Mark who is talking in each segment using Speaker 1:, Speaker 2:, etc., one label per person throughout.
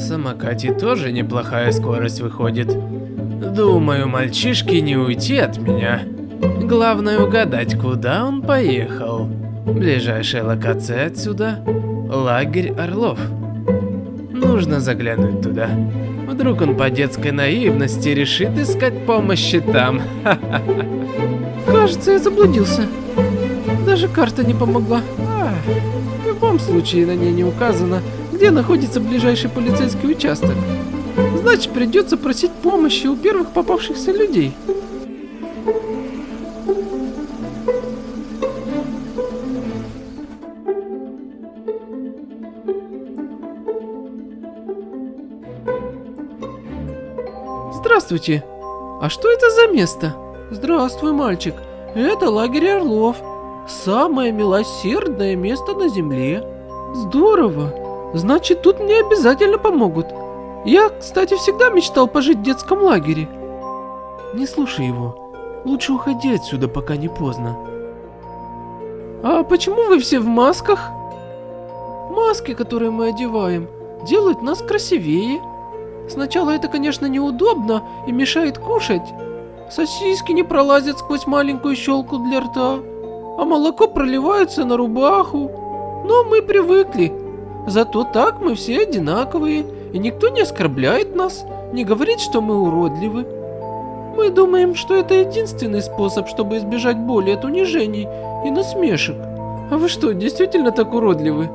Speaker 1: самокате тоже неплохая скорость выходит. Думаю, мальчишке не уйти от меня. Главное угадать, куда он поехал. Ближайшая локация отсюда – лагерь Орлов. Нужно заглянуть туда. Вдруг он по детской наивности решит искать помощи там.
Speaker 2: Кажется, я заблудился. Даже карта не помогла. В любом случае на ней не указано, где находится ближайший полицейский участок. Значит, придется просить помощи у первых попавшихся людей. Здравствуйте. А что это за место? Здравствуй, мальчик. Это лагерь Орлов. Самое милосердное место на земле. Здорово. Значит, тут мне обязательно помогут. Я, кстати, всегда мечтал пожить в детском лагере. Не слушай его. Лучше уходи отсюда, пока не поздно. А почему вы все в масках? Маски, которые мы одеваем, делают нас красивее. Сначала это, конечно, неудобно и мешает кушать. Сосиски не пролазят сквозь маленькую щелку для рта, а молоко проливается на рубаху. Но мы привыкли. Зато так мы все одинаковые, и никто не оскорбляет нас, не говорит, что мы уродливы. Мы думаем, что это единственный способ, чтобы избежать боли от унижений и насмешек. А вы что, действительно так уродливы?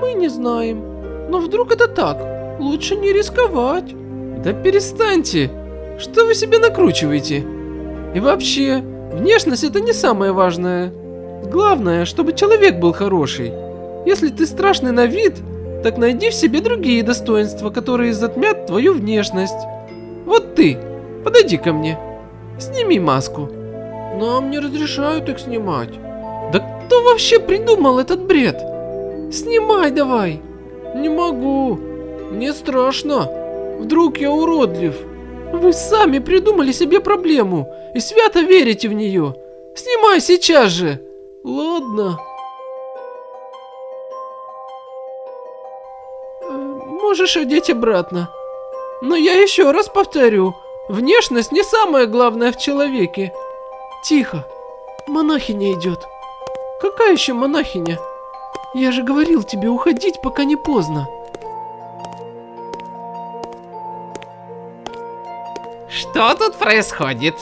Speaker 2: Мы не знаем. Но вдруг это так? Лучше не рисковать. Да перестаньте! Что вы себе накручиваете? И вообще, внешность это не самое важное. Главное, чтобы человек был хороший. Если ты страшный на вид, так найди в себе другие достоинства, которые затмят твою внешность. Вот ты, подойди ко мне. Сними маску. Нам не разрешают их снимать. Да кто вообще придумал этот бред? Снимай давай. Не могу. Мне страшно. Вдруг я уродлив? Вы сами придумали себе проблему и свято верите в нее. Снимай сейчас же. Ладно. Э, Можешь одеть обратно. Но я еще раз повторю, внешность не самое главное в человеке. Тихо. Монахиня идет. Какая еще монахиня? Я же говорил тебе уходить, пока не поздно.
Speaker 3: Что тут происходит?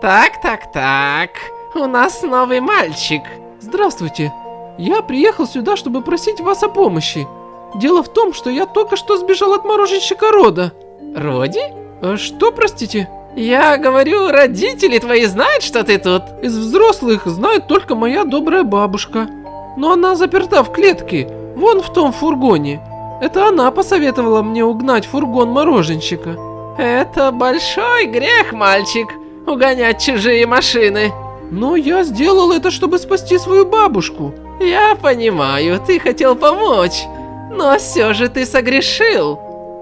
Speaker 3: Так, так, так. У нас новый мальчик.
Speaker 2: Здравствуйте. Я приехал сюда, чтобы просить вас о помощи. Дело в том, что я только что сбежал от мороженщика Рода.
Speaker 3: Роди?
Speaker 2: А что, простите?
Speaker 3: Я говорю, родители твои знают, что ты тут?
Speaker 2: Из взрослых знает только моя добрая бабушка. Но она заперта в клетке, вон в том фургоне. Это она посоветовала мне угнать фургон мороженщика.
Speaker 3: Это большой грех, мальчик, угонять чужие машины.
Speaker 2: Но я сделал это, чтобы спасти свою бабушку.
Speaker 3: Я понимаю, ты хотел помочь, но все же ты согрешил.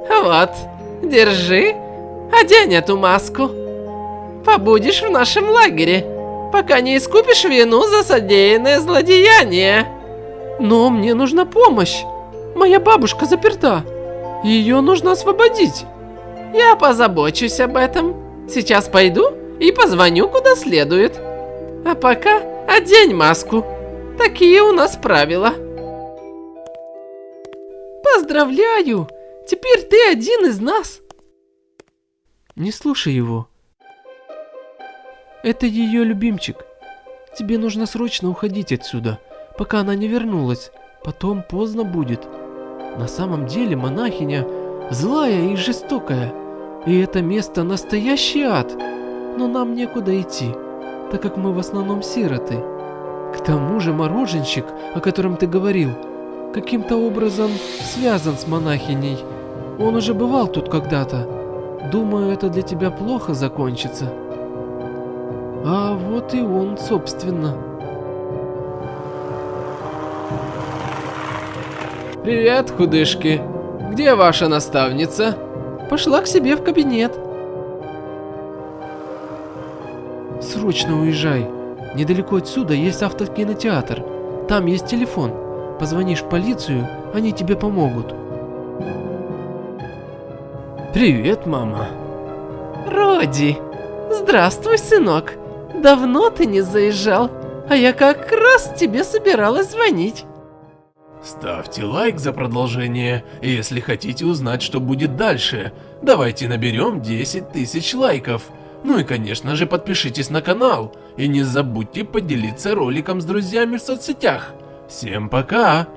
Speaker 3: Вот, держи, одень эту маску. Побудешь в нашем лагере, пока не искупишь вину за содеянное злодеяние.
Speaker 2: Но мне нужна помощь. Моя бабушка заперта. Ее нужно освободить.
Speaker 3: Я позабочусь об этом. Сейчас пойду и позвоню куда следует. А пока одень маску. Такие у нас правила.
Speaker 2: Поздравляю! Теперь ты один из нас. Не слушай его. Это ее любимчик. Тебе нужно срочно уходить отсюда, пока она не вернулась. Потом поздно будет. На самом деле монахиня злая и жестокая. И это место настоящий ад. Но нам некуда идти, так как мы в основном сироты. К тому же мороженщик, о котором ты говорил, каким-то образом связан с монахиней. Он уже бывал тут когда-то. Думаю, это для тебя плохо закончится. А вот и он, собственно.
Speaker 1: Привет, худышки. Где ваша наставница?
Speaker 2: Пошла к себе в кабинет. Срочно уезжай. Недалеко отсюда есть автокинотеатр. Там есть телефон. Позвонишь в полицию, они тебе помогут.
Speaker 1: Привет, мама.
Speaker 3: Роди, здравствуй, сынок. Давно ты не заезжал, а я как раз тебе собиралась звонить.
Speaker 4: Ставьте лайк за продолжение, если хотите узнать, что будет дальше. Давайте наберем 10 тысяч лайков. Ну и конечно же подпишитесь на канал. И не забудьте поделиться роликом с друзьями в соцсетях. Всем пока!